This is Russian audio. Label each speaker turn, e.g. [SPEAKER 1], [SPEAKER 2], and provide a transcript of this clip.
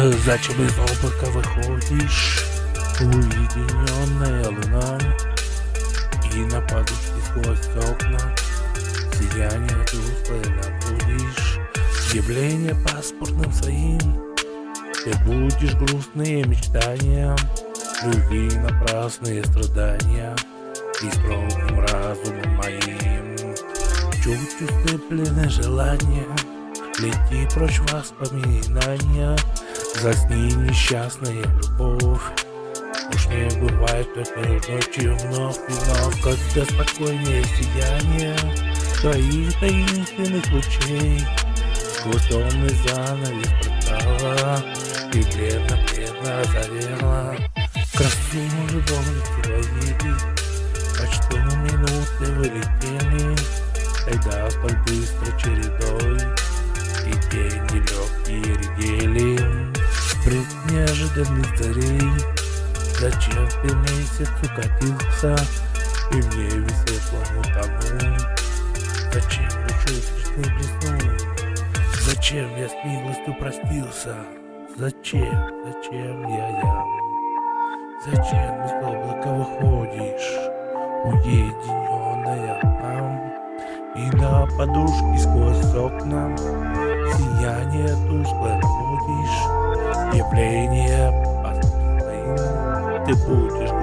[SPEAKER 1] Зачем из облака выходишь? Уединенная луна И на подушке сквозь окна. Сияние тусклое наблюдишь Явление паспортным своим. Ты будешь грустные мечтания Любви напрасные страдания. И строгим разумом моим. Чуть уступленное желание. Лети прочь воспоминания Засни несчастная любовь. Уж не бывает этой ночью вновь и вновь. Когда спокойнее сияние Твоих таинственных лучей. Сквозь томный занавес портала И бледно-бледно озарела. Красу любовь твоей Почти минуты вылетели. Тогда столь быстро чередой Пред неожиданных царей Зачем ты месяц укатился? И в небе светлому тому Зачем душой грешный блеснул Зачем я с милостью простился? Зачем, зачем я ям? Зачем из облака выходишь Уединенная нам И на подушке сквозь окна Сияние тусклое наводишь Явление ты будешь